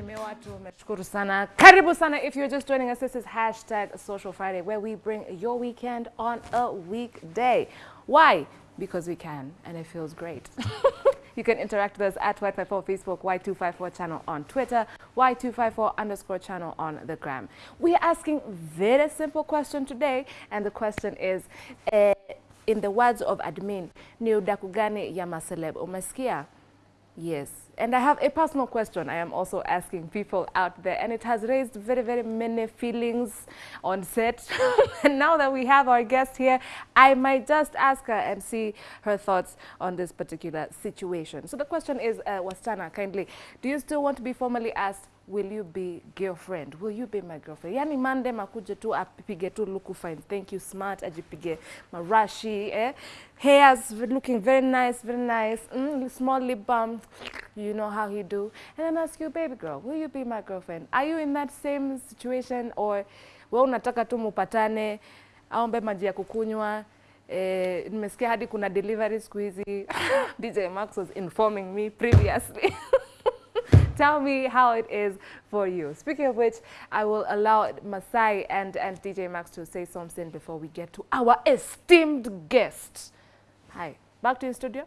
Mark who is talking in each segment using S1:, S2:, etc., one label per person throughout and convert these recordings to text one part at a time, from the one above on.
S1: Mheshimiwa, tumeshukuru sana. Karibu sana. If you're just joining us, this is hashtag Social Friday, where we bring your weekend on a weekday. Why? Because we can, and it feels great. you can interact with us at Y254 Facebook, Y254 channel on Twitter, Y254 underscore channel on the gram. We are asking very simple question today, and the question is, uh, in the words of admin, ni udaku gani ya? Umesikia? Yes. And I have a personal question I am also asking people out there, and it has raised very, very many feelings on set. and now that we have our guest here, I might just ask her and see her thoughts on this particular situation. So the question is, uh, Wastana, kindly, do you still want to be formally asked, will you be girlfriend? Will you be my girlfriend? Yani mande makuje tu apige tu luku fine. Thank you, smart, ajipige marashi, eh? Hairs looking very nice, very nice. Mm, small lip balm, you know how he do. And then ask you, baby girl, will you be my girlfriend? Are you in that same situation or we unataka tu mupatane, aombe maji ya kukunywa, Eh, nimesikia hadi kuna delivery siku hizi. DJ Max was informing me previously. Tell me how it is for you. Speaking of which, I will allow Masai and, and DJ Max to say something before we get to our esteemed guest. Hi. Back to
S2: the
S3: studio.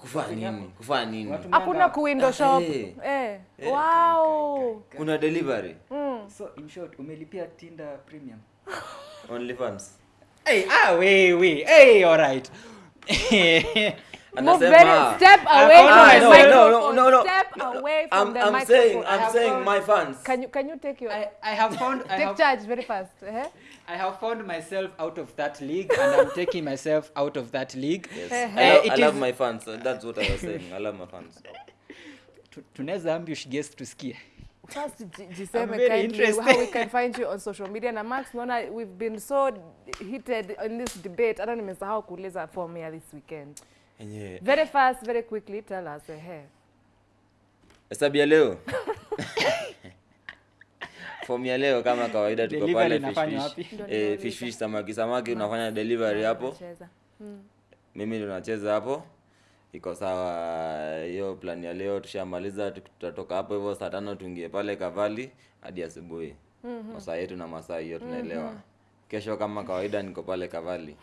S3: Kufanya nini? Kufanya nini?
S2: Watu
S1: hakuna
S2: mnanga-
S1: kuwindow shop.
S3: Eh.
S1: Eh. Wow.
S3: Kuna delivery.
S2: So in short umelipia Tinder premium.
S3: OnlyFans.
S2: Hey, ah we we. Hey, all right.
S1: Move very step away
S2: Ah,
S1: from the
S3: no, no,
S1: microphone.
S3: no, no, no.
S1: Step away from
S3: I'm,
S1: the
S3: I'm
S1: microphone.
S3: saying, I'm saying my fans.
S1: Can you can you take your
S2: I, I have found I
S1: take
S2: have,
S1: charge very fast? Eh?
S2: I have found myself out of that league and I'm taking myself out of that league.
S3: Yes.
S1: Eh,
S3: I, lo-
S2: I
S3: I love
S2: is-
S3: my fans. That's what I was saying. I love my fans.
S2: Tu- Tunaweza ambush guest tusikie.
S1: First, jiseme
S2: I'm very
S1: kindly how we can find you on social media. Na Max, naona we've been so heated in this debate. Hata nimesahau kuuliza form ya this weekend.
S3: Yeah.
S1: Very fast, very quickly, tell us. Eh,
S3: Hesabu ya leo. Form ya leo kama kawaida tuko pale fish fish. Eh, fish fish samaki samaki unafanya delivery hapo.
S1: Cheza.
S3: Mimi ndo nacheza hapo. Iko sawa. Hiyo plan ya leo tushamaliza, tutatoka hapo hivyo saa tano tuingie pale Kavali hadi asubuhi. Masaa yetu na masaa hiyo tunaelewa. Kesho kama kawaida niko pale Kavali.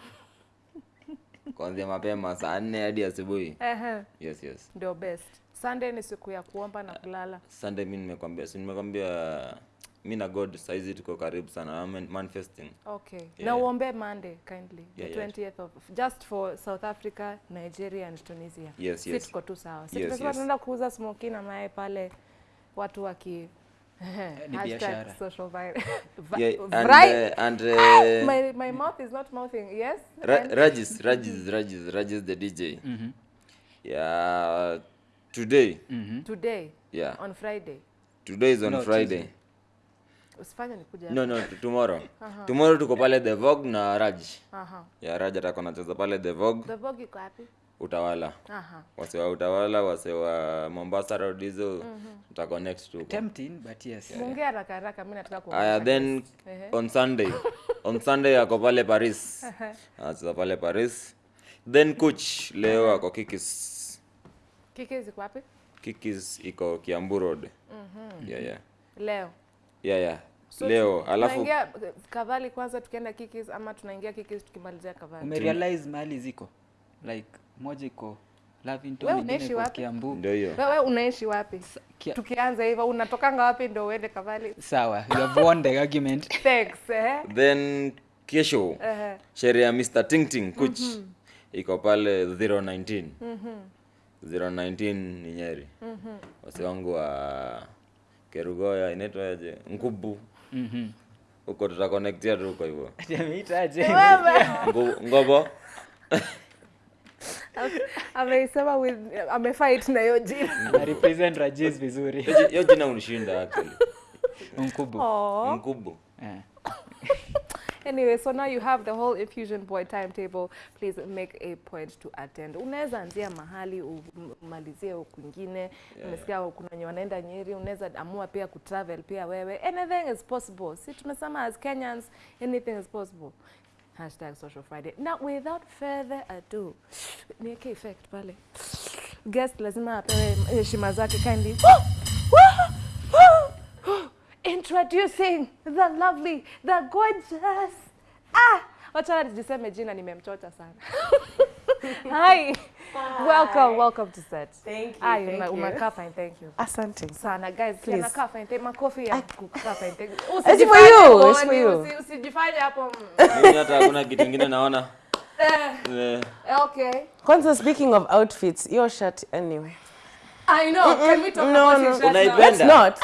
S3: Kuanzia mapema saa nne hadi asubuhi.
S1: Ehe,
S3: Yes, yes.
S1: ndio best. Sunday ni siku ya kuomba na kulala.
S3: Sunday mi nimekwambia, si nimekwambia mi na God saizi tuko karibu sana. I'm manifesting.
S1: Okay. Yeah. Na
S3: Yeah.
S1: uombe Monday kindly. The
S3: Yeah, yeah.
S1: 20th of just for South Africa, Nigeria and Tunisia.
S3: Yes,
S1: Si
S3: yes.
S1: tuko tu sawa. Si
S3: Yes,
S1: tunasema
S3: yes.
S1: tunaenda kuuza smoky na mayai pale watu waki
S2: Ni biashara.
S1: social vi- vi-
S3: Yeah, and,
S1: Right.
S3: uh, and
S1: Ah,
S3: uh,
S1: my, my mouth is not mouthing. Yes?
S3: Ra-
S1: And-
S3: Rajis, Rajis, Rajis, Rajis the DJ. Yeah, today,
S1: today
S3: yeah,
S1: on Friday.
S3: today is on
S2: No,
S3: Friday.
S2: Tuesday.
S1: Usifanye nikuja.
S3: No, no, tomorrow. Tomorrow tuko pale The Vogue na Raj.
S1: Aha.
S3: ya Raj atakuwa anacheza pale The Vogue,
S1: The Vogue iko wapi?
S3: Utawala.
S1: Aha.
S3: Wase wa Utawala, wase wa Mombasa Road hizo, tuta connect tu.
S2: Tempting but yes.
S1: Muongee haraka haraka mimi nataka kuongea.
S3: Aya, then on Sunday, on Sunday ako pale Paris. Anacheza pale Paris. Then coach leo ako Kikis.
S1: kikis iko wapi?
S3: Kikis iko Kiambu Road. Yeah, yeah.
S1: Leo.
S3: Yeah, yeah.
S1: So
S3: Leo
S1: tu-
S3: alafu
S1: tunaingia Kavali kwanza tukienda Kikis ama tunaingia Kikis tukimalizia Kavali.
S2: Umerealize mahali ziko? Like moja iko Lavington,
S1: Wewe
S2: nyingine
S1: unaishi wapi?
S2: Kiambu.
S3: ndio hiyo.
S1: Wewe unaishi wapi?
S2: Kia-
S1: Tukianza hivyo unatokanga wapi ndio uende Kavali?
S2: Sawa, you have won the argument.
S1: Thanks, eh?
S3: Then kesho
S1: Eh.
S3: sherehe ya Mr. Ting Ting Kuch iko pale 019. 019 ni Nyeri. Wasi wangu wa Kerugoya inaitwa aje? Ngubu.
S2: Mhm.
S3: Huko tutaconnectia tu huko hivyo.
S2: Ameitaje?
S3: Ngobo.
S1: ameisema with amefight na hiyo jina.
S2: Na represent Rajesh vizuri.
S3: Hiyo jina unishinda actually.
S2: Mkubwa.
S1: Oh.
S3: Nkubu.
S2: Eh.
S1: Anyway, so now you have the whole Infusion Boy timetable. Please make a point to attend. Unaweza anzia mahali umalizie kwingine. Nimesikia kuna wenye wanaenda Nyeri, unaweza amua pia kutravel pia wewe. Anything is possible. Si tumesema as Kenyans, anything is possible. Hashtag Social Friday. Now, without further ado, niweke effect pale. Guest lazima apewe heshima zake kindly. Introducing the lovely, the gorgeous. Ah, wacha niseme jina nimemchota sana. Hi. Welcome, welcome to set.
S4: Thank you,
S1: Ah,
S4: thank you.
S1: umekaa fine, thank you.
S4: Asante.
S1: Sana guys,
S4: Please.
S1: anakaa fine. Thank makofi ya kukaa fine. Thank you.
S4: for
S1: Usijifanye
S4: you, it's for you.
S1: usi- Usijifanye hapo. mm.
S3: mimi hata hakuna kitu kingine naona Eh,
S1: Okay.
S4: Kwanza speaking of outfits, your shirt anyway.
S1: I know. Can we talk
S4: no,
S1: about
S4: no.
S1: his shirt now?
S4: Let's not.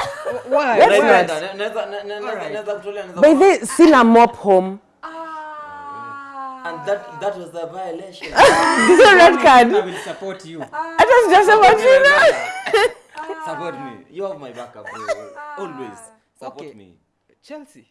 S2: Why?
S4: Let's
S3: unaipenda?
S4: not.
S3: Na- naweza- na- na- naweza- naweza
S4: By the sina mop home.
S1: Ah.
S3: And that- that was the violation.
S4: This is red card.
S2: I will support you.
S4: I just just about you know.
S3: Support me. You have my backup. Always. Support
S2: Okay.
S3: me.
S2: Chelsea.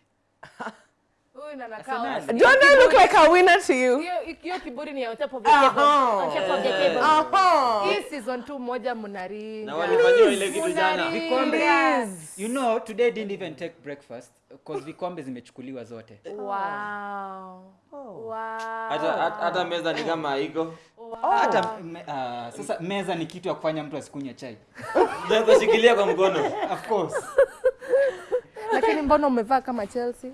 S4: Don't I look like a winner to you?
S1: Hiyo kiburi ni on top of the table. On top of the table. Hii season 2 moja mnaringa.
S3: Na walifanyiwa ile kitu jana.
S1: Mnaringa.
S2: You know, today didn't even take breakfast because vikombe zimechukuliwa zote.
S1: Wow. Wow.
S3: Hata- hata- hata meza ni kama haiko
S2: Hata me, uh, sasa meza ni kitu ya kufanya mtu asikunywe chai.
S3: Ndio kushikilia kwa mkono
S2: Of course.
S1: Lakini mbona umevaa kama Chelsea?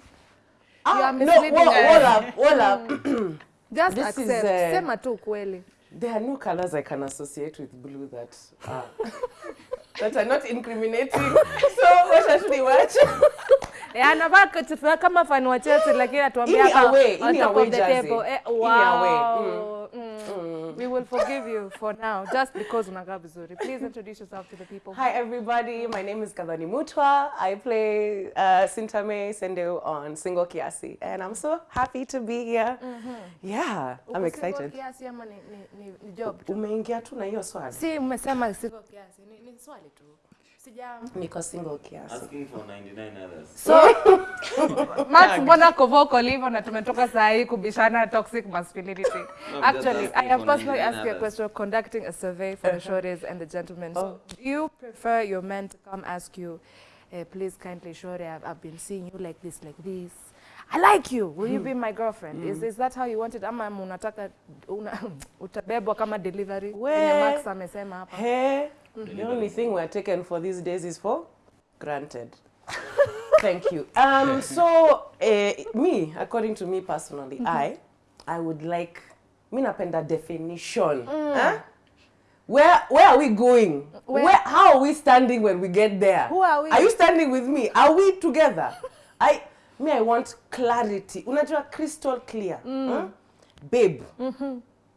S1: You
S4: Ah,
S1: are
S4: no,
S1: misleading no,
S4: hold up, hold up.
S1: Just
S4: This is,
S1: accept.
S4: uh,
S1: Sema tu ukweli.
S4: There are no colors I can associate with blue that are that are not incriminating. so what should we watch?
S1: Eh, anavaa kama fan wa Chelsea lakini atuambia
S4: away, away
S1: table. Eh,
S4: Ini away,
S1: Mm. Mm. We will forgive you for now just because unakaa vizuri. Please introduce yourself to the people.
S4: Hi everybody, my name is Kadhani Mutwa. I play uh, Sintame Sendeu on Single Kiasi and I'm so happy to be here. Mm -hmm. Yeah, I'm
S1: Uko
S4: excited.
S1: kiasi ama ni, ni, ni job tu?
S4: Umeingia tu na hiyo swali.
S1: Si umesema Single kiasi, ni, ni swali tu. Sija
S4: Niko single kiasi.
S3: asking for 99 others
S1: So Max mbona ko vocal hivyo na tumetoka saa hii kubishana toxic masculinity.
S3: No,
S1: Actually, I have personally asked you a question conducting a survey for the shorties and the gentlemen. So, do you prefer your men to come ask you, eh, please kindly shorty, I've, I've been seeing you like this, like this. I like you. Will you be my girlfriend? Is, is that how you want it? Ama unataka una, utabebwa kama delivery?
S4: We-
S1: Max amesema hapa.
S4: Hey, the only thing we're taken for these days is for granted. Thank you. Um, so, uh, me, according to me personally, mm -hmm. I, I would like, mi napenda definition. Mm. Huh? Where, where are we going?
S1: Where-
S4: Where, how are we standing when we get there?
S1: Who are we?
S4: Are you standing with me? Are we together? I, me, I want clarity. Unajua crystal clear. Mm. Huh? Babe,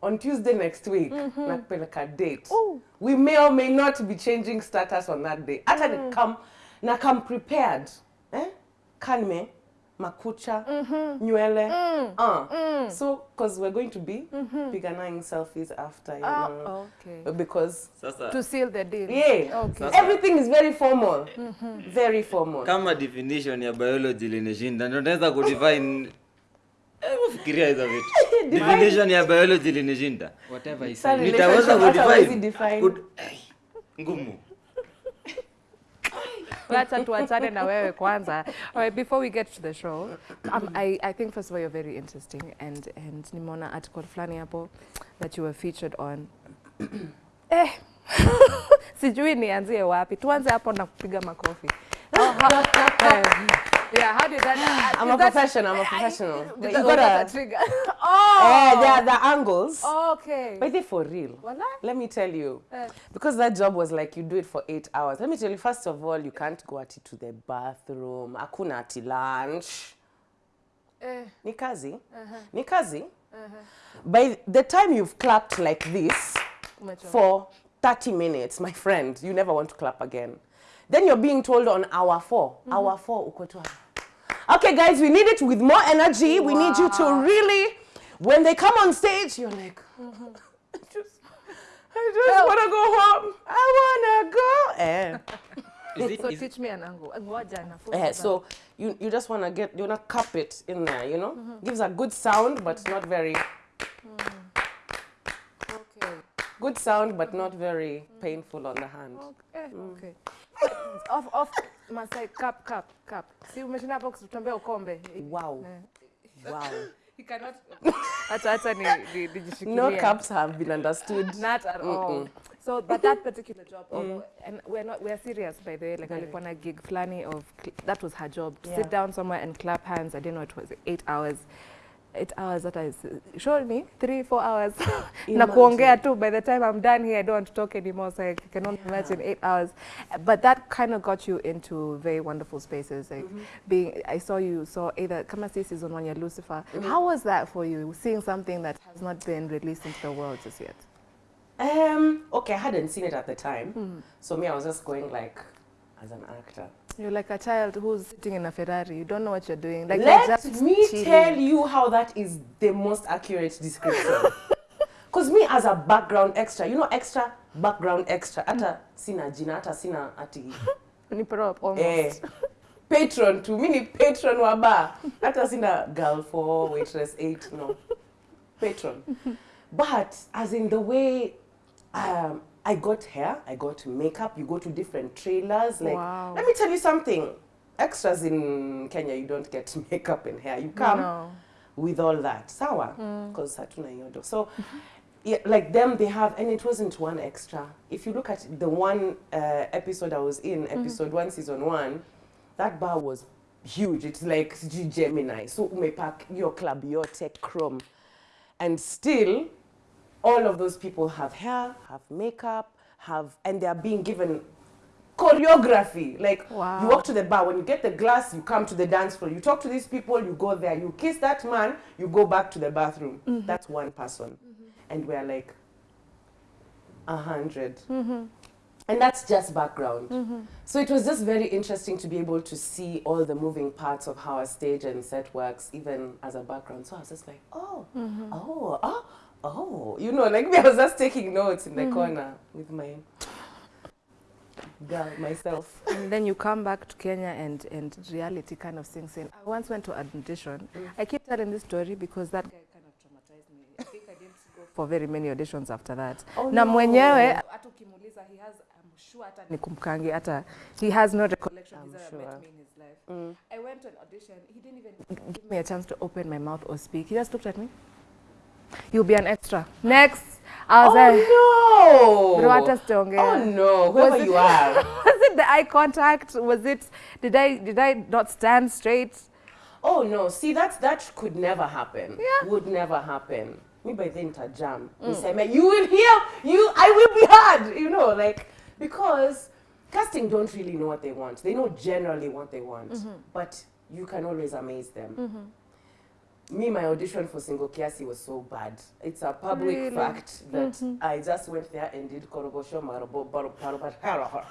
S4: on Tuesday next week, mm -hmm. nakupeleka date.
S1: Ooh.
S4: We may or may not be changing status on that day. Hata mm. come, na come prepared. Eh? Kanme, makucha, mm -hmm. nywele. Uh. Mm. So, because we're going to be piganaing selfies after, you know.
S1: Oh, okay.
S4: Because,
S3: sasa
S1: To seal the deal.
S4: yeah,
S1: Okay.
S3: Sasa-
S4: everything is very formal. mm -hmm. Very formal.
S3: kama definition ya biology linishinda ndio naweza kudefine fikiria hizo vitu definition ya biology linishinda
S2: Whatever he
S4: Sa
S3: nitaweza ngumu
S1: Wacha tuachane na wewe kwanza. All right, before we get to the show, um, I, I think first of all you're very interesting and and nimeona article fulani hapo that you were featured on. eh. Sijui nianzie wapi. Tuanze hapo na kupiga makofi. Eh, yeah, how did that
S4: I'm a professional, I'm a professional. But you gotta,
S1: trigger?
S4: eh,
S1: oh.
S4: there are the angles.
S1: Okay.
S4: But they for real.
S1: Wala?
S4: Let me tell you.
S1: Eh.
S4: Because that job was like you do it for eight hours. Let me tell you, first of all, you can't go ati to the bathroom. Hakuna ati lunch.
S1: Eh,
S4: Ni kazi. Ni kazi. By the time you've clapped like this for 30 minutes, my friend, you never want to clap again. Then you're being told on hour 4 hour four, uko. Okay, guys, we need it with more energy. We need you to really, when they come on stage, you're like, I just, I just want to go home. I want to go. Eh.
S2: Is it,
S1: So
S2: is
S1: teach me an angle. Ngoja nafunza bana.
S4: so you, you just want to get, you want to cup it in there, you know? Mm-hmm. Gives a good sound, but not very, mm.
S1: Okay.
S4: good sound, but mm-hmm. not very mm. painful on the hand.
S1: Okay. Mm. Okay. Off off Masai cup cup cup. Si umeshinda hapo kutuambia ukombe.
S4: Wow. Wow.
S1: You cannot hata hata ni ni- nijishikilie.
S4: No cups have been understood.
S1: Not at all. So, but that particular job, although, and we're not, we're serious by the way, like
S4: I
S1: alikuwa na gig flani of, that was her job, to
S4: Yeah.
S1: sit down somewhere and clap hands, I didn't know it was eight hours. Eight hours, that is, showed me three, four hours. na kuongea by the time I'm done here, I don't want to talk anymore, so I cannot only imagine eight hours. But that kind of got you into very wonderful spaces. Like mm-hmm. being, I saw you saw either, kama si season one, ya Lucifer. Mm-hmm. How was that for you, seeing something that has not been released into the world just yet?
S4: Um, okay, I hadn't seen it at the time. Hmm. So me, I was just going like, as an actor.
S1: You're like a child who's sitting in a Ferrari. You don't know what you're doing. Like
S4: Let me
S1: cheating.
S4: tell you how that is the most accurate description. Because me as a background extra, you know extra, background extra, ata sina jina, ata sina ati
S1: ni prop almost.
S4: eh, patron to me ni patron wa bar. Hata sina girl four, waitress eight, no. Patron. But as in the way um, I got hair, I got makeup, you go to different trailers. Like
S1: Wow.
S4: let me tell you something. Extras in Kenya, you don't get makeup and hair. You come
S1: No.
S4: with all that. Sawa. Because hatuna hiyo do. So yeah, like them they have and it wasn't one extra. If you look at the one uh, episode I was in, episode 1 season 1, that bar was huge. It's like Gemini. So umepack your club yote chrome. And still all of those people have hair, have makeup, have and they are being given choreography. Like
S1: Wow.
S4: you walk to the bar, when you get the glass, you come to the dance floor. You talk to these people, you go there, you kiss that man, you go back to the bathroom. Mm-hmm. That's one person, mm-hmm. and we're like a 100 mm-hmm. and that's just background. So it was just very interesting to be able to see all the moving parts of how a stage and set works, even as a background. So I was just like, oh, oh, oh, oh, you know, like me, I was just taking notes in the mm -hmm. corner with my girl, myself.
S1: And then you come back to Kenya and, and reality kind of sinks in. I once went to an audition. I keep telling this story because that guy kind of traumatized me. I think I didn't go for very many auditions after that.
S4: Oh,
S1: na
S4: no.
S1: mwenyewe hata ukimuuliza he has I'm sure hata nikumkangi hata he has no recollection
S4: I'm
S1: he's ever
S4: sure.
S1: met me in his life. I went to an audition. He didn't even give me a chance to open my mouth or speak. He just looked at me. You'll be an extra. Next. I was like,
S4: Oh
S1: Bro,
S4: no!
S1: hata sijaongea.
S4: Oh no! Whoever
S1: Was it-
S4: you are.
S1: was it the eye contact? Was it did I did I not stand straight?
S4: Oh no! See, that, that could never happen.
S1: Yeah.
S4: Would never happen. Me by then to jam. Mm. You will hear. You. I will be heard, You know, like because casting don't really know what they want. They know generally what they want, but you can always amaze them. Me, my audition for Single Kiasi was so bad. It's a public
S1: Really?
S4: fact that mm-hmm. I just went there and did korogosho marobo baro baro baro,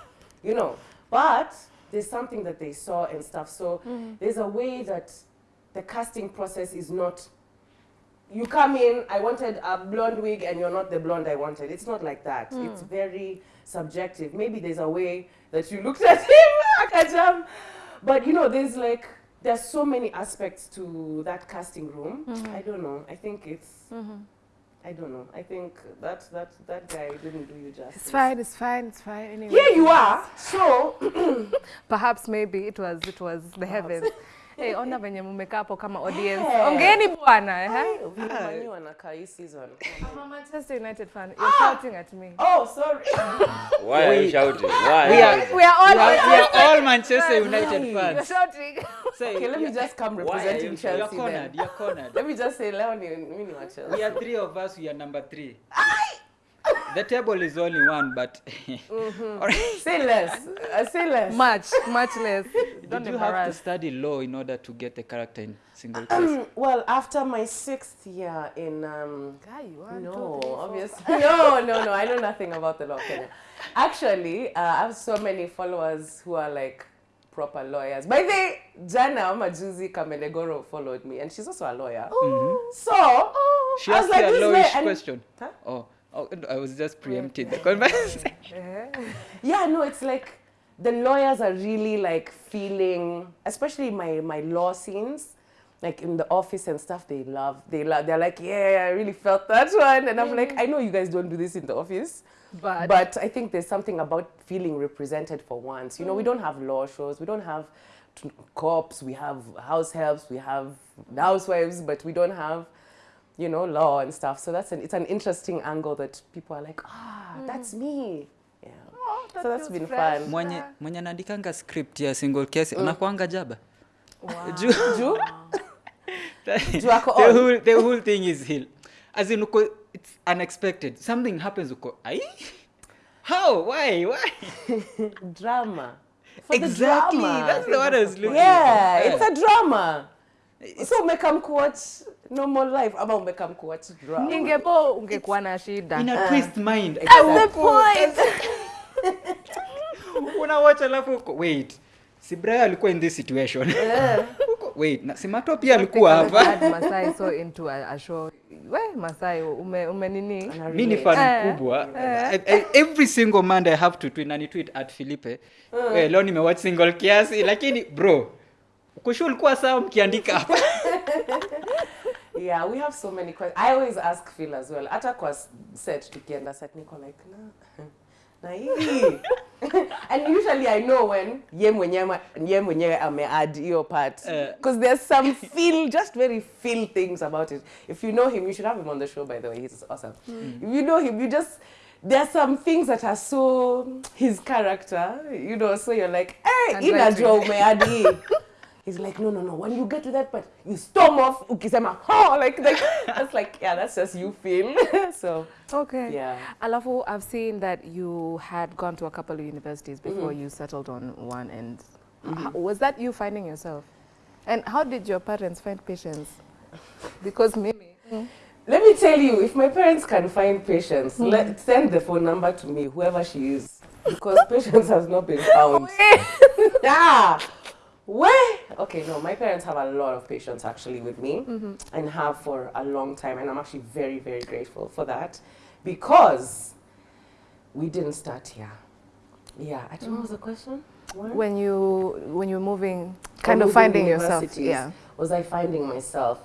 S4: you know. But there's something that they saw and stuff. So mm-hmm. there's a way that the casting process is not. You come in, I wanted a blonde wig, and you're not the blonde I wanted. It's not like that. Mm. It's very subjective. Maybe there's a way that you looked at him, Akajam. But you know, there's like there's so many aspects to that casting room. Mm-hmm. I don't know. I think it's. Mm-hmm. I don't know. I think that that that guy didn't do you justice.
S1: It's fine, it's fine, it's fine. Anyway.
S4: Here you are. So
S1: Perhaps maybe it was it was the heavens. Hey, ona venye mmekaa hapo kama audience.
S4: ongeni
S1: Ongeeni bwana, eh?
S4: Villamanyu wanakaa hii season.
S1: I'm a Manchester United fan. You're shouting at me.
S4: Oh, sorry.
S3: Why are you shouting? Why?
S2: We are,
S1: We are all
S2: we are, we are all Manchester United fans.
S1: You're shouting.
S2: Say,
S4: Okay, let me just come representing
S2: you're
S4: Chelsea
S2: cornered. You're cornered.
S4: Let me just say, leo ni mimi ni wa Chelsea.
S2: We are three of us. We are number three. The table is only one, but Alright.
S4: Say less. Uh, say less.
S1: much, much less. Don't
S2: did you have to study law in order to get the character in Single Kiasi?
S4: Um, well, after my sixth year in um,
S1: Guy, one,
S4: no,
S1: two, three, four.
S4: obviously no, no, no. I know nothing about the law, Kenya. Actually, uh, I have so many followers who are like proper lawyers. By the way, Jana Majuzi Kamenegoro followed me, and she's also a lawyer. So
S2: She
S4: I was
S2: asked
S4: like,
S2: a
S4: this
S2: lawish
S4: way,
S2: question.
S4: Huh?
S2: Oh, oh, I was just preempting the conversation.
S4: Yeah, no, it's like the lawyers are really like feeling, especially my my law scenes, like in the office and stuff. They love, they love. They're like, yeah, I really felt that one, and I'm like, mm. I know you guys don't do this in the office,
S1: But-
S4: but I think there's something about feeling represented for once. You know, we mm. don't have law shows, we don't have t- cops, we have house helps, we have housewives, but we don't have you know, law and stuff. So that's an it's an interesting angle that people are like, ah, mm. that's me. Yeah.
S1: Oh, that
S4: so that's been
S1: fresh.
S4: fun.
S2: mwenye mwenye anaandikanga script ya single case unakuanga jaba
S1: Wow.
S2: Juu-
S4: Juu? Juu ako
S2: the whole the whole thing is hill as in uko it's unexpected something happens uko ai how why why
S4: Drama. For
S2: exactly.
S4: the drama.
S2: that's the one I was looking
S4: Yeah,
S2: for.
S4: it's a drama. It's, So make them kuwatch normal life. Ama umekam kuwatch drama.
S1: Ingebo ungekuwa na shida.
S2: in a twist mind.
S1: That's the point.
S2: unawacha alafu uko wait. Si Brian alikuwa in this situation. Yeah. wait. Na si Mato pia alikuwa hapa.
S1: Had Masai so into a, a show. We Masai ume, ume nini?
S2: mi ni fan
S1: Eh,
S2: mkubwa. Every single monday i have to tweet na ni tweet? At philipe eh, leo nimewatch single kiasi lakini bro kushu ulikuwa sawa mkiandika hapa
S4: Yeah, we have so many questions. I always ask Phil as well. Hata kwa set tukienda set niko like na na hii. and usually I know when ye mwenyewe ye mwenyewe ameadd hiyo part
S2: because
S4: because there's some feel just very feel things about it. If you know him, you should have him on the show by the way. He's awesome. If you know him, you just there are some things that are so his character, you know, so you're like, hey,
S1: ina
S4: inajua umeadd hii. He's like, no, no, no. When you get to that part, you storm off. Ukisema, oh, like, like that's like, yeah, that's just you feel. so,
S1: Okay.
S4: Yeah.
S1: Alafu, I've seen that you had gone to a couple of universities before mm-hmm. you settled on one. And mm-hmm. h- was that you finding yourself? And how did your parents find patience? Because Mimi. Mm-hmm.
S4: let me tell you, if my parents can find patience, hmm. let send the phone number to me, whoever she is, because patience has not been found. yeah. Where? Okay, no, my parents have a lot of patience actually with me and have for a long time. And I'm actually very, very grateful for that because we didn't start here. Yeah, I don't know what was the question? What?
S1: When you when you're moving, kind of finding yourself. Yeah.
S4: Was I finding myself?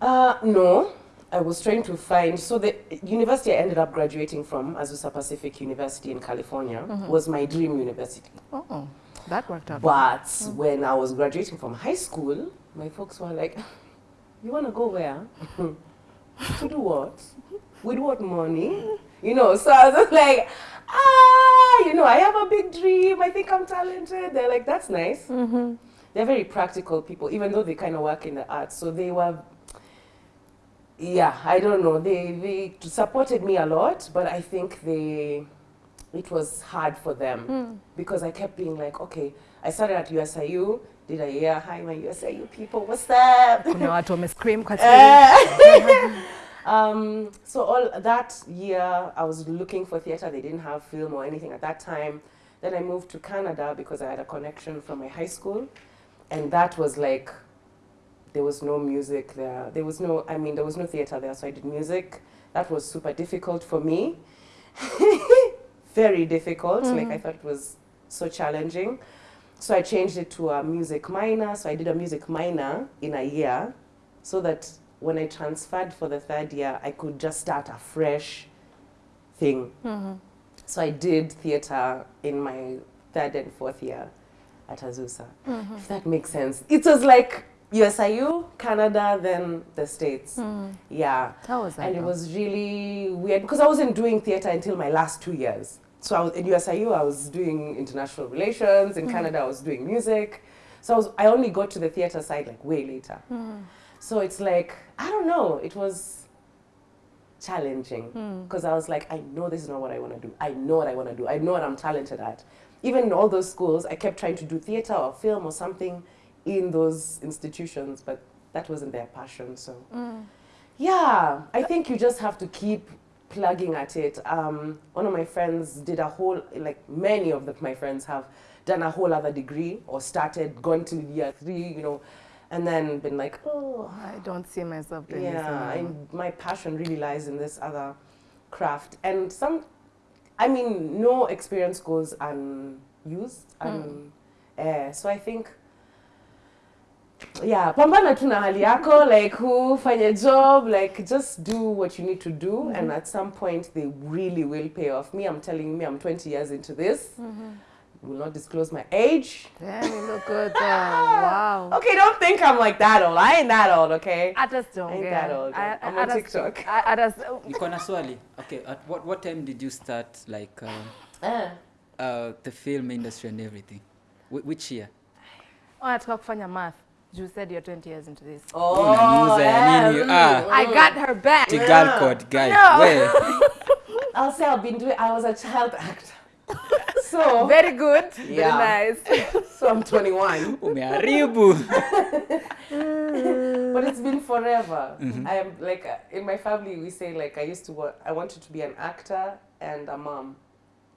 S4: Uh, no. I was trying to find. So the university I ended up graduating from, Azusa Pacific University in California, was my dream university.
S1: Oh, that worked out.
S4: But when I was graduating from high school, my folks were like, "You want to go where? to do what? With what money? You know?" So I was like, "Ah, you know, I have a big dream. I think I'm talented." They're like, "That's nice." They're very practical people, even though they kind of work in the arts. So they were, yeah, I don't know. They they supported me a lot, but I think they it was hard for them because I kept being like, okay, I started at USIU, did a year, hi my USIU people, what's up?
S1: Kuna watu wamescream kwa TV.
S4: um, so all that year, I was looking for theater. They didn't have film or anything at that time. Then I moved to Canada because I had a connection from my high school, and that was like, there was no music there. There was no, I mean, there was no theater there, so I did music. That was super difficult for me. Very difficult. Like mm-hmm. I thought it was so challenging. So I changed it to a music minor. So I did a music minor in a year so that when I transferred for the third year, I could just start a fresh thing. Mm-hmm. So I did theater in my third and fourth year at Azusa, mm-hmm. if that makes sense. It was like USIU, Canada, then the States. Yeah.
S1: How was that
S4: And it was really weird because I wasn't doing theater until my last two years. So I was, in USIU, I was doing international relations. In hmm. Canada, I was doing music. So I, was, I only got to the theater side like way later. Hmm. So it's like, I don't know, it was challenging hmm. because I was like, I know this is not what I want to do. I know what I want to do. I know what I'm talented at. Even in all those schools, I kept trying to do theater or film or something in those institutions, but that wasn't their passion. So, yeah, I think you just have to keep plugging at it. Um, one of my friends did a whole, like many of the, my friends have done a whole other degree or started, gone to year three, you know, and then been like, oh,
S1: I don't see myself doing this
S4: yeah, my passion really lies in this other craft. And some, I mean, no experience goes used and uh, so I think yeah pambana tu na hali yako like who fanya job like just do what you need to do mm -hmm. and at some point they really will pay off me i'm telling me i'm 20 years into this mm -hmm. will not disclose my age
S1: Damn, you look good. Wow.
S4: okay don't think i'm like that old i ain't that old okay
S1: I just don't I
S4: Ain't
S1: yeah.
S4: that old,
S1: I, I,
S4: I'm
S1: I,
S4: on
S1: just,
S4: TikTok.
S1: I, I just,
S2: niko na swali okay at what, what time did you start like uh,
S4: uh,
S2: uh, the film industry and everything Wh- which year
S1: wanataka kufanya math. You said you're 20 years into this.
S4: oh
S2: Unaniuza ya nini? Ah.
S1: I got her back.
S2: the girl code guy
S1: No.
S2: we
S4: i'll say i've been doing i was a child actor so
S1: Very good.
S4: Yeah.
S1: Very nice.
S4: so i'm 21
S2: umeharibu
S4: but it's been forever. I am like uh, in my family we say like I used to wa- I wanted to be an actor and a mom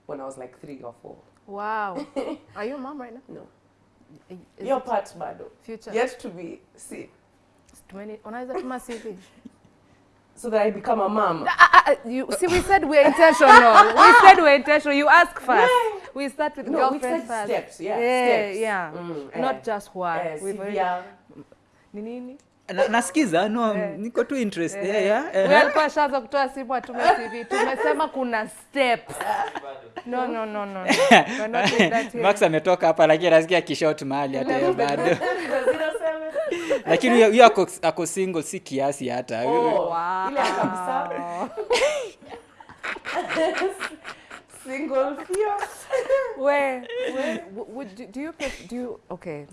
S4: when I was like three or four.
S1: Wow. Are you a mom right now?
S4: No,
S1: It
S4: part, Bado,
S1: future?
S4: yet to be seen,
S1: 20. Unaweza tuma CV.
S4: so that I become a mom.
S1: Ah, ah, ah, you see, we said we're intentional. we said we're intentional. You ask first. We start with
S4: No,
S1: girlfriend first.
S4: steps. Yeah,
S1: yeah,
S4: steps.
S1: yeah.
S4: Mm,
S1: Not
S4: eh,
S1: just what.
S4: eh,
S1: We've already. Ni nini?
S2: Na- nasikiza no
S1: yeah.
S2: niko tu interest
S1: yeah.
S2: yeah, yeah,
S1: Wewe
S2: eh.
S1: alikuwa shaza kutoa simu atume CV. Tumesema kuna steps. No, no, no, no. no.
S2: Max ametoka hapa lakini nasikia kishot mahali hata yeye bado lakini huyo- ako, ako single si kiasi hata
S4: Oh,
S1: Wow.
S4: ile kabisa. Single fear.
S1: Where, where would do, do you do you okay?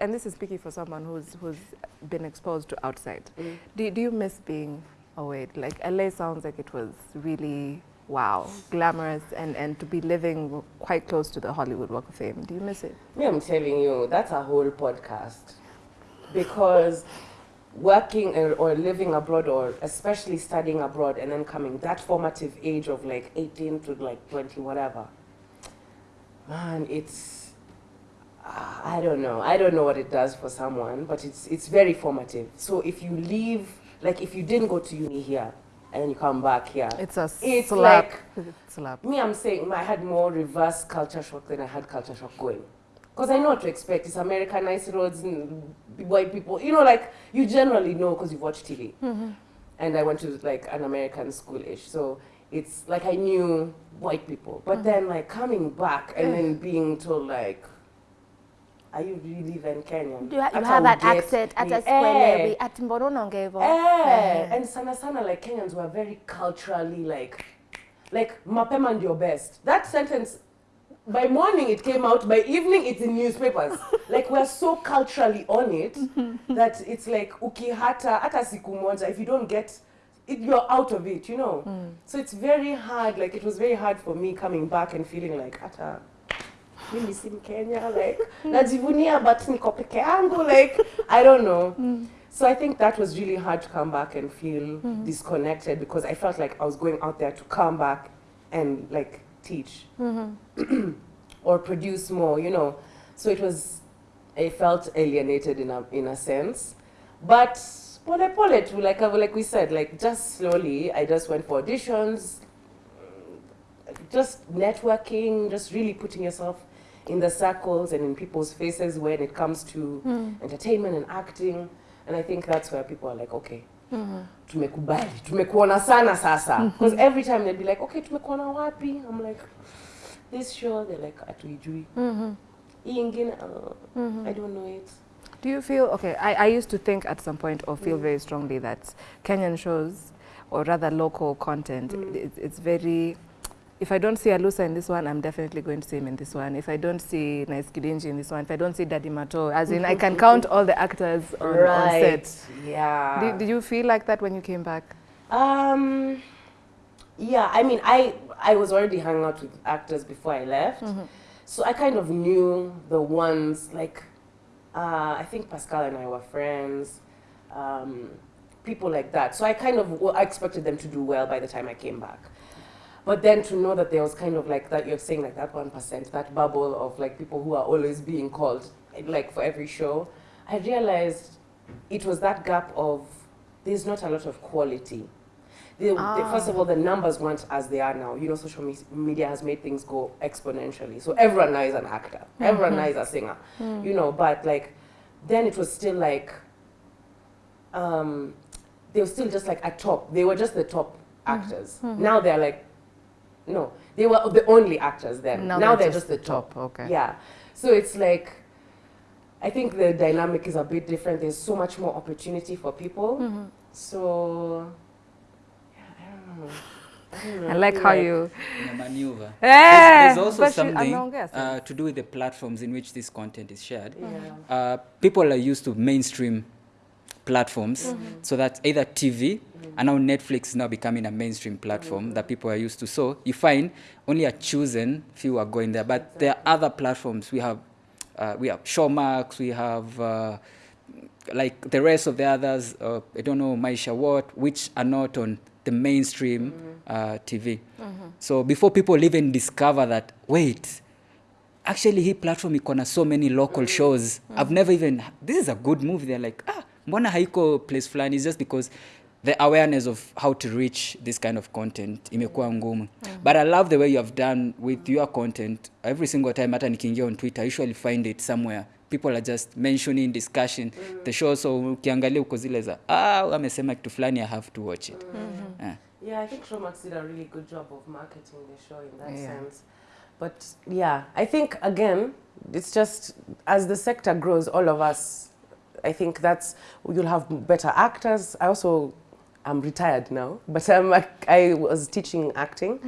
S1: And this is speaking for someone who's who's been exposed to outside. Mm. Do do you miss being away? Like LA sounds like it was really wow, glamorous, and and to be living quite close to the Hollywood Walk of Fame. Do you miss it?
S4: Me, I'm telling you, that's a whole podcast. Because working or, or living abroad, or especially studying abroad and then coming, that formative age of like 18 to like 20, whatever, man, it's, I don't know. I don't know what it does for someone, but it's, it's very formative. So if you leave, like if you didn't go to uni here and then you come back here,
S1: It's a
S4: It's
S1: slap.
S4: like-
S1: It's slap.
S4: me, I'm saying I had more reverse culture shock than I had culture shock going. Because I know what to expect. It's Americanized roads, and white people. You know, like, you generally know because you've watched TV. Mm-hmm. And I went to, like, an American school-ish. So it's like I knew white people. But mm-hmm. then, like, coming back and then mm. being told, like, are you really then Kenyan?
S1: You, ha- you have that accent. Hata
S4: Eh.
S1: sikuelewi. Ati mbona unaongea hivyo?
S4: Eh, and sana sana like Kenyans were very culturally like like mapema ndio best. That sentence by morning it came out, by evening it's in newspapers. like we're so culturally on it that it's like ukihata hata siku moja if you don't get it, you're out of it, you know. So it's very hard. Like it was very hard for me coming back and feeling like hata mimi si Mkenya like najivunia but niko peke yangu like I don't know. Mm. So I think that was really hard to come back and feel mm. disconnected because I felt like I was going out there to come back and like teach mm-hmm. or produce more, you know. So it was, I felt alienated in a in a sense, but pole pole too, like uh, like we said, like just slowly, I just went for auditions, just networking, just really putting yourself in the circles and in people's faces when it comes to hmm. entertainment and acting. And I think that's where people are like, okay, hmm. tumekubali, tumekuona sana sasa. Hmm. Because every time they'd be like, okay, tumekuona wapi? I'm like, this show, they're like, atuijui. Hii ingine, uh, I don't know it.
S1: Do you feel okay? I, I used to think at some point or feel very strongly that Kenyan shows, or rather local content, it's, it's very. If I don't see Alusa in this one, I'm definitely going to see him in this one. If I don't see Nice Githinji in this one, if I don't see Daddy Mato, as in I can count all the actors on, on set.
S4: Yeah.
S1: Did, did you feel like that when you came back?
S4: Um, yeah, I mean, I I was already hanging out with actors before I left, so I kind of knew the ones like uh, I think Pascal and I were friends, um, people like that. So I kind of well, I expected them to do well by the time I came back. But then to know that there was kind of like that, you're saying like that one percent, that bubble of like people who are always being called, like for every show, I realized it was that gap of there's not a lot of quality they, they, ah. first of all, the numbers weren't as they are now. You know, social me- media has made things go exponentially. So everyone now is an actor. Mm-hmm. Everyone now is a singer. Mm. You know, but like, then it was still like, um, they were still just like at top. They were just the top mm-hmm. actors. Mm-hmm. Now they're like, no, they were the only actors then. Now, they're, just, the top.
S1: Okay.
S4: Yeah. So it's like, I think the dynamic is a bit different. There's so much more opportunity for people. So, yeah, I don't know. I, don't know.
S1: I like
S4: feel
S1: how you.
S2: in a maneuver.
S1: Eh,
S2: There's, there's also
S1: but
S2: something
S1: anaongea
S2: uh, to do with the platforms in which this content is shared.
S4: Yeah.
S2: Uh, people are used to mainstream platforms, so that either TV, and now Netflix is now becoming a mainstream platform that people are used to. So you find only a chosen few are going there, but there are other platforms. We have, uh, we have Showmax, we have. Uh, like the rest of the others, uh, I don't know, Maisha what, which are not on the mainstream uh, TV. So before people even discover that, wait, actually hii platform iko na so many local shows. I've never even, this is a good movie. They're like, ah, mbona haiko place fulani? is just because the awareness of how to reach this kind of content imekuwa ngumu. mm -hmm. But I love the way you have done with your content. Every single time hata nikiingia on Twitter, I usually find it somewhere. People are just mentioning, discussion, mm -hmm. the show. So ukiangalia uko zile za, ah, amesema kitu fulani, I have to watch it. mm -hmm. Yeah.
S4: Yeah, I think Showmax did a really good job of marketing the show in that
S1: Yeah.
S4: sense. But yeah, I think again, it's just as the sector grows, all of us, I think that's you'll have better actors. I also I'm retired now, but I, I was teaching acting,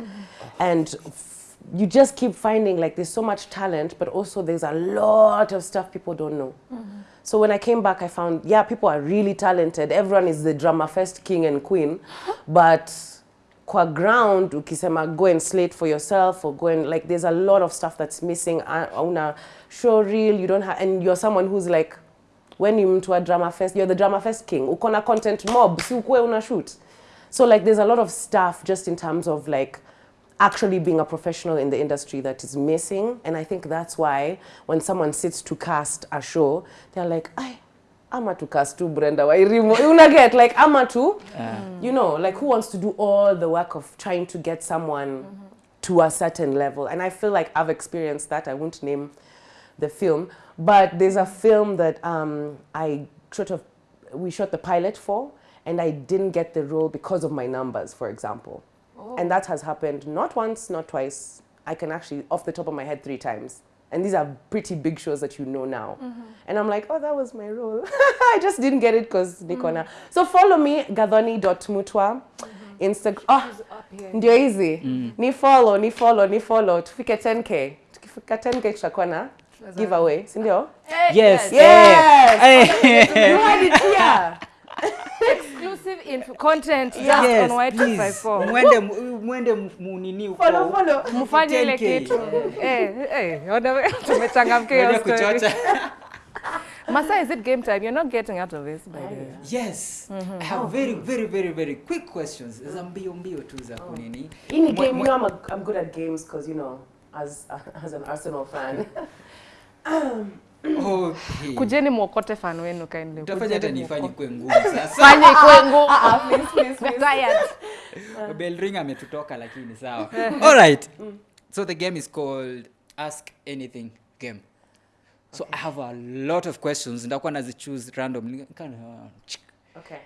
S4: and f- you just keep finding like there's so much talent, but also there's a lot of stuff people don't know. So when I came back, I found yeah, people are really talented. Everyone is the drama fest king and queen, but kwa ground ukisema go and slate for yourself or go and like there's a lot of stuff that's missing una show reel you don't have and you're someone who's like when you mtu wa drama fest you're the drama fest king. Uko na content mob si ukue una shoot. So like there's a lot of stuff just in terms of like actually being a professional in the industry that is missing. And i think that's why when someone sits to cast a show they're like i ama to cast tu brenda Wairimu una get like ama to you know like who wants to do all the work of trying to get someone mm-hmm. to a certain level? And i feel like i've experienced that. I won't name the film but there's a film that um, i sort of we shot the pilot for and i didn't get the role because of my numbers for example. Oh. and that has happened not once not twice. I can actually off the top of my head three times. And these are pretty big shows that you know now. Mhm. and i'm like oh that was my role. I just didn't get it because nikona so follow me gadhoni.mutwa instagram oh, ndio hizi. Ni follow ni follow ni follow. Tufike 10k tukifika 10k tutakuwa na giveaway si ndio
S2: Yes.
S4: Yes.
S2: Hey.
S4: you had it here
S1: Exclusive info content just
S2: Yes,
S1: on White
S2: please.
S1: 254.
S2: Mwende mu- mwende mu- munini huko.
S4: follow follow
S1: Mfanye ile
S2: 10K.
S1: kitu. Eh, eh, ona- tumechangamkia hiyo story. Masa, is it game time? You're not getting out of this, by the way.
S2: Yes. I have very, very, very, very quick questions. Za mbio mbio tu za kunini.
S4: in game you know I'm, a, I'm good at games because you know as as an arsenal fan
S2: Okay.
S1: Kujeni mwokote fan wenu kindly.
S2: Utafanya hata nifanye
S1: kwa
S2: kwe ngumu sasa.
S1: Fanye ikuwe ngumu.
S4: please please please
S1: Tired.
S2: Bell ring ametutoka lakini sawa. All right. So the game is called Ask Anything Game. So I have a lot of questions. Ndakuwa nazichoose randomly.
S4: Okay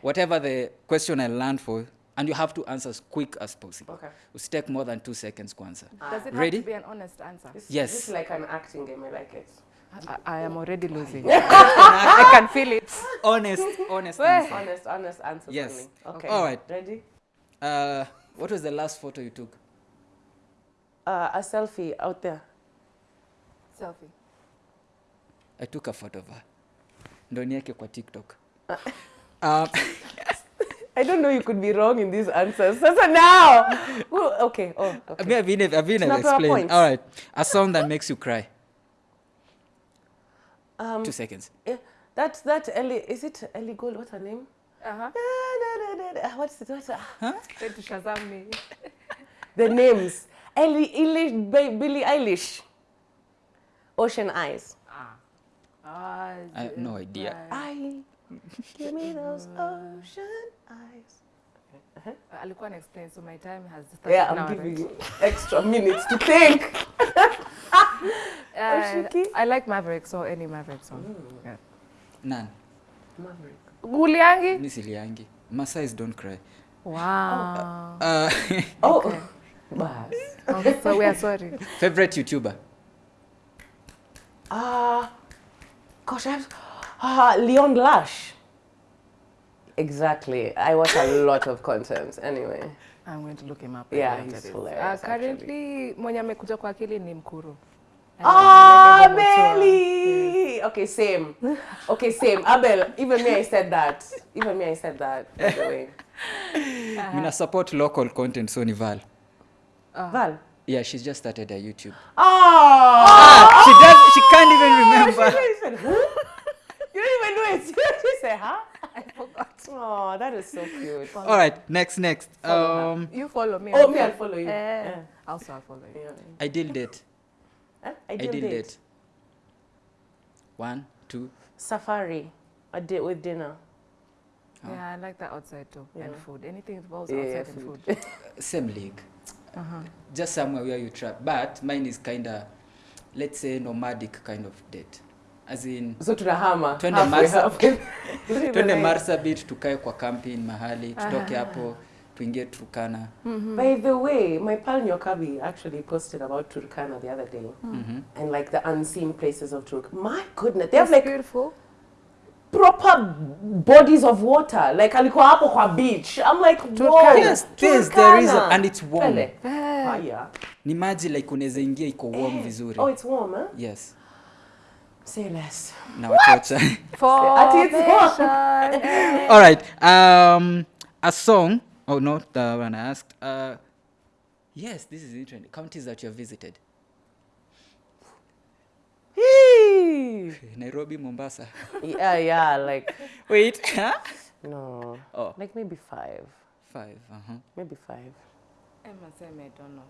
S2: whatever the question I land for, and you have to answer as quick as possible.
S4: okay
S2: Usitake more than two seconds kwanza.
S1: Does it
S2: Ready?
S1: have to be an honest answer?
S4: this,
S2: Yes.
S4: this is like an acting game I like it
S1: I, I am already losing. I can feel it.
S2: Honest, honest answer.
S4: honest honest answer.
S2: Yes.
S4: only okay
S2: All right.
S4: ready
S2: Uh, what was the last photo you took?
S4: uh, a selfie out there
S1: Selfie.
S2: I took a photo of her. Ndo nieke kwa TikTok. um,
S4: I don't know you could be wrong in these answers sasa now okay oh okay
S2: I mean, I've been, I've been
S4: Tunapewa
S2: explained. All right. A song that makes you cry.
S4: um
S2: Two seconds.
S4: yeah, that that Ellie is it Ellie Gold what's her name
S1: Uh-huh.
S4: Ah, what's it what's ah,
S1: Say to Shazam me.
S4: the names Ellie Eilish Ba- Billie Eilish Ocean Eyes
S1: Ah,
S2: I have no idea.
S4: I give me those ocean eyes
S1: alikuwa na explain so my time has started
S4: Yeah, I'm
S1: now,
S4: giving
S1: right?
S4: you extra minutes to think.
S1: Uh, I like Maverick so any Maverick song yeah.
S2: None.
S4: Maverick.
S1: Guliangi
S2: Mi siliangi. Masais don't cry.
S1: wow
S2: Uh,
S4: Oh, bas.
S1: oh, so we are sorry
S2: favorite YouTuber?
S4: Ah, gosh, I have ah Leon Lash. Exactly. I watch a lot of content. Anyway,
S1: I'm going to look him up
S4: Yeah, he's
S1: it.
S4: hilarious,
S1: Uh, currently mwenye amekuja kwa akili ni Mkuru
S4: ah,
S1: Abel Mutua.
S4: Belly. Okay, same. Okay, same. Abel. Even me, I said that. Even me, I said that. By the way,
S2: Mina support local content so ni Val.
S4: Val.
S2: Yeah, she's just started her YouTube.
S4: Oh. oh!
S2: She does she can't even remember.
S4: She, she, said, huh? You didn't even know it. You said, huh? I forgot. Oh, that is so cute.
S2: All right, next next. Um
S1: You follow me.
S4: Oh,
S1: I'll
S4: me, I'll follow you.
S1: Eh,
S4: Yeah.
S1: Also, I'll follow you.
S4: Yeah.
S2: ideal date.
S4: Huh?
S2: Ideal,
S4: Ideal date.
S2: date. One, two.
S4: Safari. A date with dinner.
S1: Yeah, I like that outside too. And food. Anything involves
S4: Yeah,
S1: outside
S4: food.
S1: and food.
S2: Same league.
S1: Uh-huh.
S2: Just somewhere where you trap. But mine is kinda let's say nomadic kind of date. As in
S4: So tunahama.
S2: Twende Marsa. Twende
S4: Marsa
S2: Marsabit tukae kwa camping mahali tutoke hapo tuingie Turkana.
S4: By the way, my pal Nyokabi actually posted about Turkana the other day
S2: Mhm.
S4: and like the unseen places of Turk. My goodness, they have like
S1: beautiful.
S4: proper bodies of water. Like alikuwa hapo kwa beach. I'm like.
S2: Yes, there's there is a, and it's warm.
S4: Haya.
S2: Ni maji like unaweza ingia iko warm
S4: Eh.
S2: vizuri.
S4: Oh, it's warm, eh?
S2: Yes.
S4: Say less.
S2: Na wachocha.
S1: Formation. Eh.
S2: All right. Um, a song. Oh, no, the one I asked. Uh, yes, this is interesting. Counties that you have visited.
S4: Hee.
S2: Nairobi, Mombasa.
S4: yeah, yeah, like
S2: Wait. Huh?
S4: no,
S2: Oh,
S4: like maybe five,
S2: five. Uh-huh.
S4: maybe five.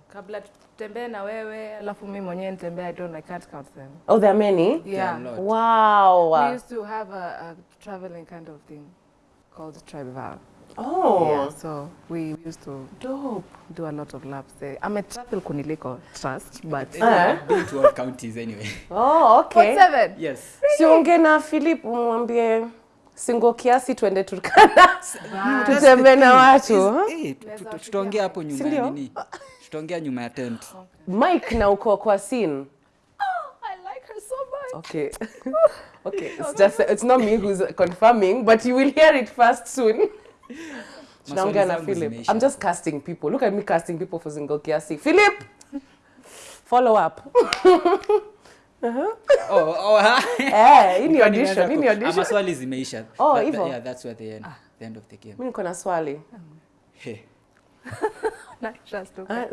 S1: Kabla tutembee na wewe, alafu mimi mwenyewe nitembee, I don't know, I can't count them.
S4: Oh, there are many.
S1: Yeah.
S4: Wow.
S1: We used to have a, a traveling kind of thing called Tribeval.
S4: Oh,
S1: Yeah, so we used to
S4: dope.
S1: do a lot of laps there. I'm a travel kuniliko trust, but
S4: Eh?
S2: I've been to all counties anyway.
S4: Oh, okay.
S1: What seven?
S2: yes.
S4: Siongee na Philip umwambie singo kiasi twende Turkana
S1: Wow.
S4: tutembee na watu.
S2: Eh, tu- tu- tutaongea hapo nyuma ya nini? Tutaongea nyuma ya tent.
S4: Mike na uko kwa scene.
S1: I like her so much.
S4: Okay. okay, it's just it's not me who's confirming, but you will hear it first soon. Tunaongea na Philip. I'm just casting people. Look at me casting people for single kiasi. Philip, follow up.
S2: Oh, oh, ha?
S4: eh, hii ni audition, hii ni audition.
S2: ama swali zimeisha.
S4: Oh,
S2: That- that- Yeah, that's where the end, the end of the game.
S4: Mimi niko na swali.
S2: Hey.
S1: Not just
S4: Ah,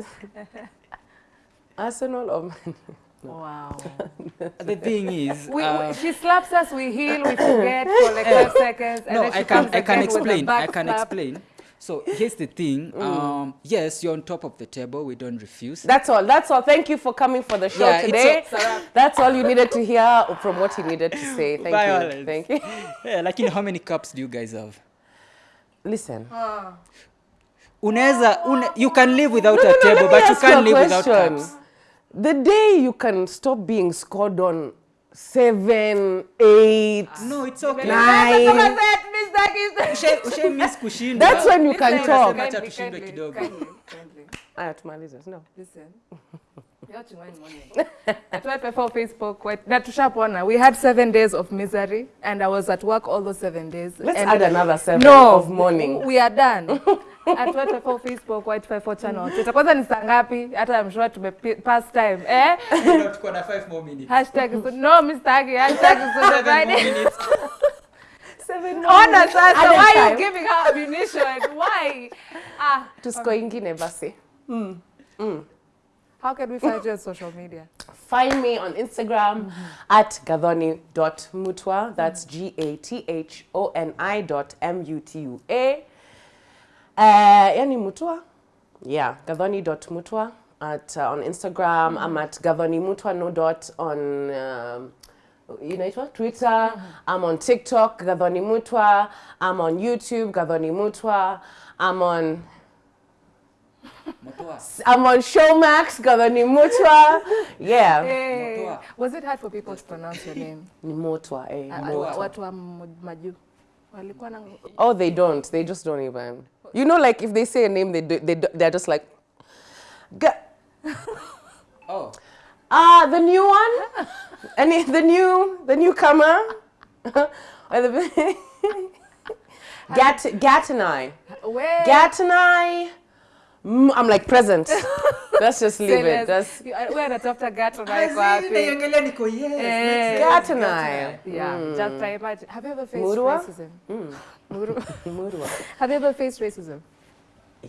S4: Arsenal or Man-
S1: Wow.
S2: The thing is,
S1: We,
S2: uh,
S1: we, she slaps us, we heal, we forget for like five seconds. And
S2: no,
S1: then she
S2: I can
S1: comes
S2: I can
S1: again with a
S2: explain. I can
S1: slap.
S2: explain. So here's the thing. Mm. Um, yes, you're on top of the table. We don't refuse.
S4: That's all. That's all. Thank you for coming for the show
S2: Yeah,
S4: today.
S2: a-
S4: That's all you needed to hear from what he needed to say. Thank you. Thank you.
S2: yeah, like you know, how many cups do you guys have?
S4: Listen. Ah.
S2: Unaweza, ah. une, you can live without
S4: No,
S2: a
S4: no, no,
S2: table,
S4: let
S2: but you can't
S4: a
S2: live without
S4: question.
S2: cups.
S4: The day you can stop being scored on seven, eight,
S2: No, it's okay.
S4: nine.
S2: Ushe- ushe kushinda.
S4: That's when you can talk.
S2: kindly, Acha tushindwe kidogo.
S1: kindly, kindly.
S4: Ah, Aya, tumalize. No.
S1: Listen. You're watching Wine Morning. At YPFL Facebook, quite, na tushapona. We had seven days of misery, and I was at work all those seven days.
S4: Let's
S1: and
S4: add another seven
S1: no,
S4: of morning.
S1: we are done. At YPFL Facebook, White 54 channel. Twitter. Kwanza ni saa ngapi? Hata I'm sure tume pass time. Eh?
S2: Tuko na five more minutes.
S1: Hashtag no Mr. Hashtag is on the
S2: Seven more
S1: Friday.
S2: minutes.
S4: Seven
S1: Ona sasa, why are you giving her ammunition? Why? Ah,
S4: Tusko ingine basi.
S1: how can we find you on social media?
S4: Find me on Instagram at gathoni.mutwa. That's G A T H O N I dot M U T U A. Uh, yani Mutwa? Yeah, gathoni.mutwa at uh, on Instagram. Mm -hmm. I'm at gathoni mutwa no dot on um, inaitwa Twitter. I'm on TikTok, Gathoni Mutwa. I'm on YouTube, Gathoni Mutwa. I'm on I'm on Showmax, Gathoni Mutwa. Yeah.
S1: Hey.
S2: Mutua.
S1: Was it hard for people to pronounce your name?
S4: Ni Mutwa, eh. Mutua.
S1: Watu wa mu- walikuwa na
S4: Oh, they don't. They just don't even. You know, like if they say a name, they do, they do, they're just like, Ga-
S2: Oh.
S4: ah, the new one, and the new, the newcomer, or the Gat Gat and I,
S1: where
S4: Gat and I. mm, I'm like present. Let's just leave it. That's
S1: wewe anatafuta gato na iko wapi? Eh,
S4: Gat and I.
S1: Yeah, just I imagine. Have you ever faced
S4: Murwa?
S1: racism? Murwa.
S4: Murwa.
S1: Have you ever faced racism?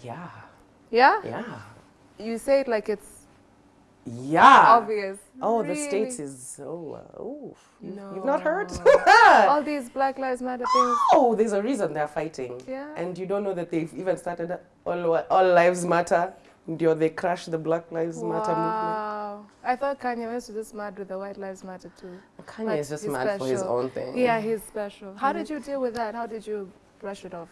S4: Yeah,
S1: Yeah?
S4: yeah,
S1: You say it like it's
S4: yeah.
S1: obvious.
S4: Oh, the states is oh, uh, oh. You've,
S1: No.
S4: you've not heard?
S1: All these Black Lives Matter things.
S4: Oh, there's a reason they're fighting.
S1: Yeah.
S4: And you don't know that they've even started all, all lives matter. Ndio, They crashed the Black Lives Matter movement.
S1: I thought Kanye West was just mad with the White Lives Matter too.
S4: Kanye is just mad for his own thing.
S1: Yeah, he's special. How did you deal with that? How did you brush it off?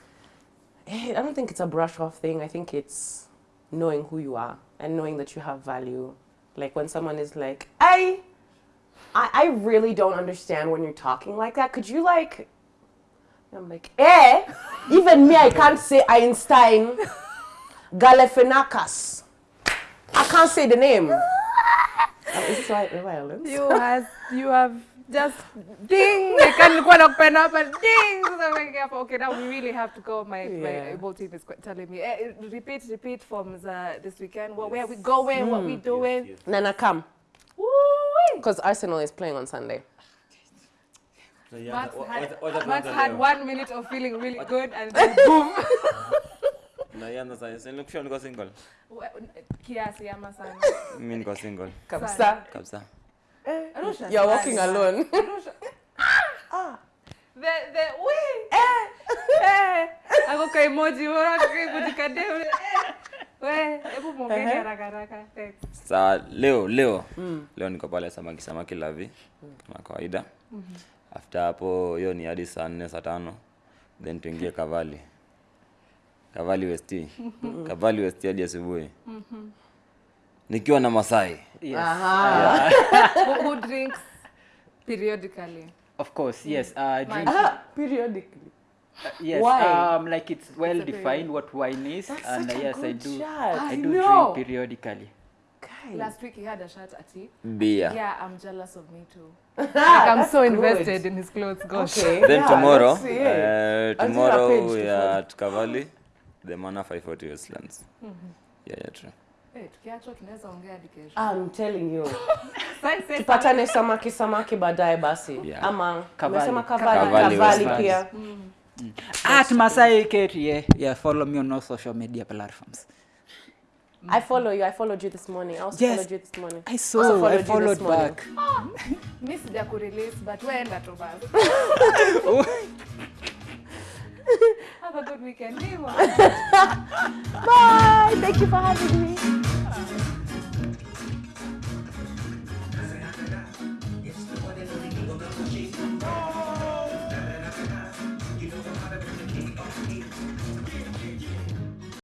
S4: Eh, I don't think it's a brush off thing. I think it's knowing who you are and knowing that you have value. Like when someone is like, I, I, I really don't understand when you're talking like that. Could you like, I'm like, eh? Even me, I can't say Einstein, Galifianakis. I can't say the name. Is this right? Violence?
S1: You has you have just ding. I can't quite open up and ding. So I'm like, okay, now we really have to go. My my
S4: Yeah.
S1: able team is quite telling me, eh, repeat, repeat from the, this weekend. What, where we going? What we doing?
S4: Nana, come. Because Arsenal is playing on Sunday.
S1: Max had,
S3: Wacha
S1: Max
S3: tuanze
S1: had one minute of feeling really good and then boom.
S3: Naianza sasa. Nilikusha niko single.
S1: Kiasi ama sana.
S3: Mimi niko single
S4: Kabisa.
S3: kabisa.
S1: Arusha
S4: You're walking alone.
S1: Arusha. The the we Eh. Eh. Ako ka emoji wala ka emoji ka dem. Eh. We, hebu mwongeni haraka haraka. Thanks.
S3: leo leo leo leo niko pale samaki samaki lavi kama kawaida. After hapo hiyo ni hadi saa nne saa tano then tuingie Kavali. Kavali West. Kavali West hadi asubuhi. Nikiwa na Masai.
S2: Yes.
S1: Who, who drinks periodically?
S2: Of course, yes. Uh, drink ah,
S4: Periodically.
S2: Yes.
S4: Why?
S2: Um, like it's well
S1: it's
S2: defined what wine is, and
S4: such
S2: uh,
S4: a
S2: yes, I do.
S4: shot.
S2: I
S1: I
S2: do
S1: know.
S2: drink periodically.
S4: Guys.
S1: Last week he had a shot at tea.
S3: Beer.
S1: Yeah, I'm jealous of me too. Like I'm so
S4: good.
S1: in his clothes. Gosh.
S4: Okay.
S3: Then
S4: yeah,
S3: tomorrow, uh, tomorrow we are at Kavali, the Mana 540 Westlands. Yeah, yeah, true.
S1: Hey, tukiachwa tunaweza ongea hadi kesho.
S4: I'm telling you. Tupatane samaki samaki baadaye basi.
S3: Yeah.
S4: Ama
S2: Kavali.
S4: umesema Kavali,
S3: Kavali
S4: Kavali
S3: Mm.
S4: Mm.
S2: At Masai Kate, yeah. Yeah, follow me on all social media platforms.
S4: I follow you. I followed you this morning. I also
S2: Yes.
S4: followed you this morning.
S2: I saw.
S4: Also followed
S2: I followed
S4: you this
S2: back.
S1: Miss sija kurelease but in that basi Have a good weekend. Bye. Thank you for having me. Oh.